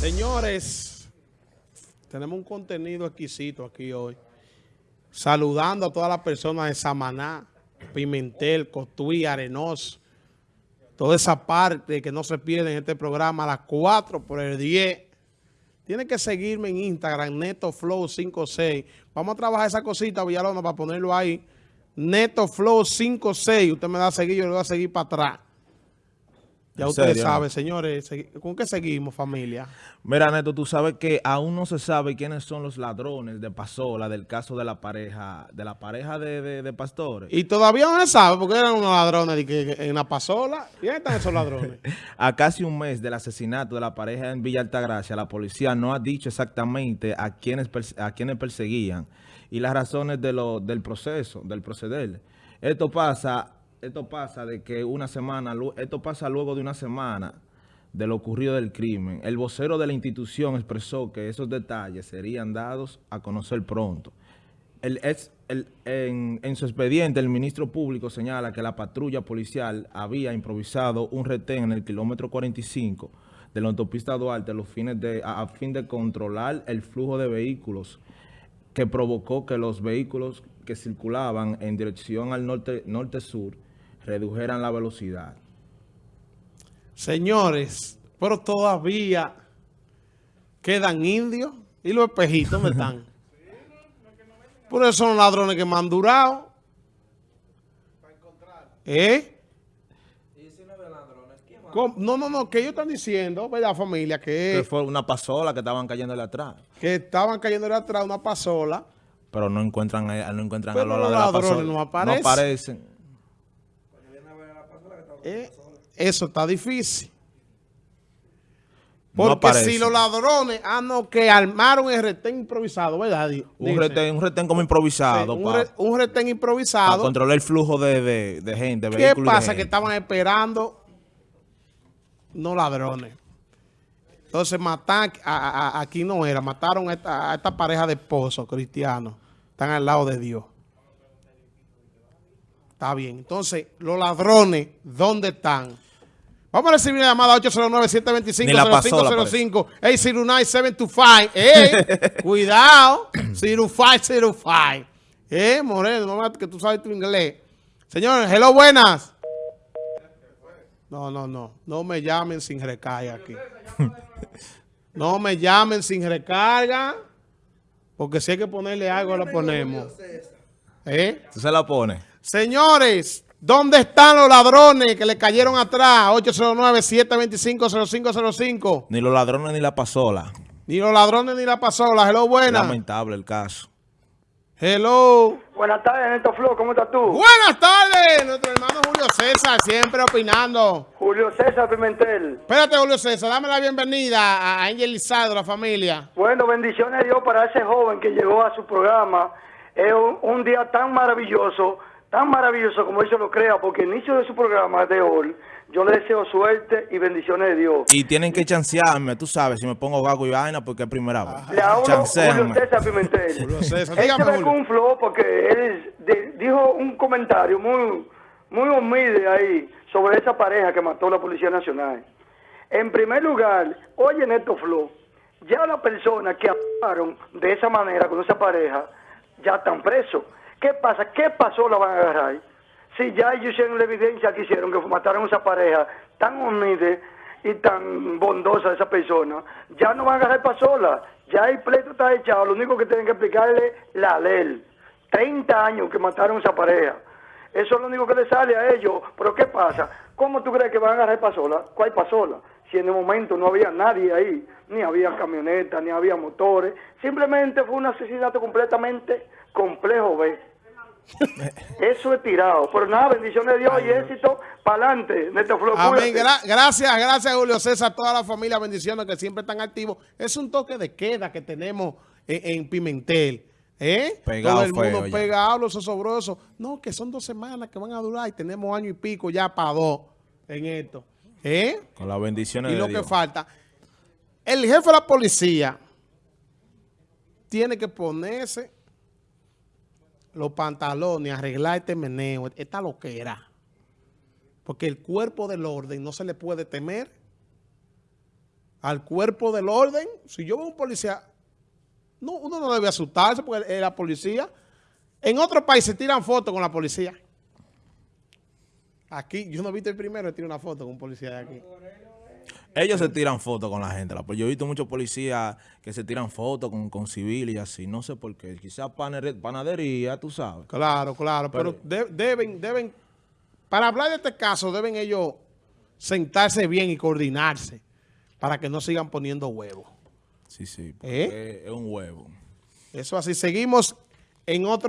Señores, tenemos un contenido exquisito aquí hoy. Saludando a todas las personas de Samaná, Pimentel, Cotuí, Arenoso. Toda esa parte que no se pierde en este programa a las 4 por el 10. Tienen que seguirme en Instagram, NetoFlow56. Vamos a trabajar esa cosita, Villalona, para ponerlo ahí. NetoFlow56. Usted me da a seguir, yo le voy a seguir para atrás. Ya ¿En ustedes serio? saben, señores. ¿Con qué seguimos, familia? Mira, Neto, tú sabes que aún no se sabe quiénes son los ladrones de Pasola del caso de la pareja, de la pareja de, de- de pastores. Y todavía no se sabe porque eran unos ladrones de que, en la pasola. ¿Y dónde están esos ladrones? A casi un mes del asesinato de la pareja en Villa Altagracia, la policía no ha dicho exactamente a quienes, perse- a quienes perseguían y las razones de lo, del proceso, del proceder. Esto pasa, esto pasa de que una semana, esto pasa luego de una semana de lo ocurrido del crimen. El vocero de la institución expresó que esos detalles serían dados a conocer pronto. El el- en, en su expediente, el ministro público señala que la patrulla policial había improvisado un retén en el kilómetro 45 de la autopista Duarte a, los fines de, a, fin de controlar el flujo de vehículos que provocó que los vehículos que circulaban en dirección al norte- norte-sur redujeran la velocidad. Señores, pero todavía quedan indios y los espejitos ¿dónde están? Por eso son ladrones que me han durado. ¿Eh? No, no, no, que ellos están diciendo, ¿verdad, familia? Que Que, fue una pasola que estaban cayéndole atrás. que estaban cayendo de atrás una pasola. Pero no encuentran, no encuentran Pero a los los la ladrones pasola. no aparecen. No aparecen. ¿Eh? Eso está difícil. Porque si los ladrones, ah, no, que armaron el retén improvisado, ¿verdad? Un retén, un retén como improvisado Sí, un, para re- un retén improvisado. controlar el flujo de, de, de gente, de ¿Qué de pasa? Que estaban esperando no ladrones. Entonces matan a- a- a- aquí no era, mataron a esta, a esta pareja de esposos cristianos. Están al lado de Dios. Está bien. Entonces, los ladrones, ¿dónde están? Vamos a recibir la llamada Ni la pasola, 809-725-0505. 809-725. ¡Eh! Cuidado. 0505. Eh, Moreno, no, que tú sabes tu inglés. Señores, hello, buenas. No, no, no. No me llamen sin recarga aquí. No me llamen sin recarga. Porque si hay que ponerle algo, lo ponemos. ¿Eh? Tú se la pones. Señores, ¿dónde están los ladrones que le cayeron atrás? 809-725-0505. Ni los ladrones ni la pasola. Ni los ladrones ni la pasola. Hello, buenas. Lamentable el caso. Hello. Buenas tardes, Neto Flo, ¿cómo estás tú? Buenas tardes, nuestro hermano Julio César, siempre opinando. Julio César Pimentel. Espérate, Julio César, dame la bienvenida a Ángel Lizardo, la familia. Bueno, bendiciones de Dios para ese joven que llegó a su programa. Es un, un día tan maravilloso, tan maravilloso como él se lo crea, porque el inicio de su programa de hoy, yo le deseo suerte y bendiciones de Dios. Y tienen que chancearme, tú sabes, si me pongo gago y vaina porque es primera vez. Le hablo Julio. César Pimentel. Julio César, Él dígame, se un flow porque él de- dijo un comentario muy, muy humilde ahí sobre esa pareja que mató la Policía Nacional. En primer lugar, oye Neto Flo, ya las personas que actuaron de esa manera con esa pareja ya están presos. ¿Qué pasa? ¿Qué pasó? La van a agarrar. Si ya ellos hicieron la evidencia que hicieron, que mataron a esa pareja tan humilde y tan bondosa esa persona, ya no van a agarrar para sola. Ya el pleito está echado, lo único que tienen que explicarle la ley. 30 años que mataron a esa pareja. Eso es lo único que le sale a ellos. Pero ¿qué pasa? ¿Cómo tú crees que van a agarrar para sola? ¿Cuál para sola? Si en el momento no había nadie ahí, ni había camionetas, ni había motores. Simplemente fue un asesinato completamente complejo, ¿ves? Eso es tirado. Pero nada, bendiciones de Dios y éxito para adelante. Neto Flo, Amén. Gra- gracias, gracias, Julio César, toda la familia, bendiciones que siempre están activos. Es un toque de queda que tenemos en, en Pimentel. ¿Eh? Pegado Todo el feo mundo ya. pegado, los osobrosos. No, que son dos semanas que van a durar y tenemos año y pico ya para dos en esto. ¿Eh? Con las bendiciones Y de lo que falta. El jefe de la policía tiene que ponerse los pantalones, arreglar este meneo, esta loquera. Porque el cuerpo del orden no se le puede temer. al cuerpo del orden. Si yo veo un policía, no, uno no debe asustarse porque es la policía. En otros países tiran fotos con la policía. Aquí, yo no he visto el primero tira una foto con un policía de aquí. Ellos se tiran fotos con la gente. la- Yo he visto muchos policías que se tiran fotos con, con civiles y así. No sé por qué. Quizás panadería, tú sabes. Claro, claro, pero, de- deben, deben, para hablar de este caso, deben ellos sentarse bien y coordinarse para que no sigan poniendo huevos. Sí, sí. ¿Eh? porque Es un huevo. Eso así, seguimos en otro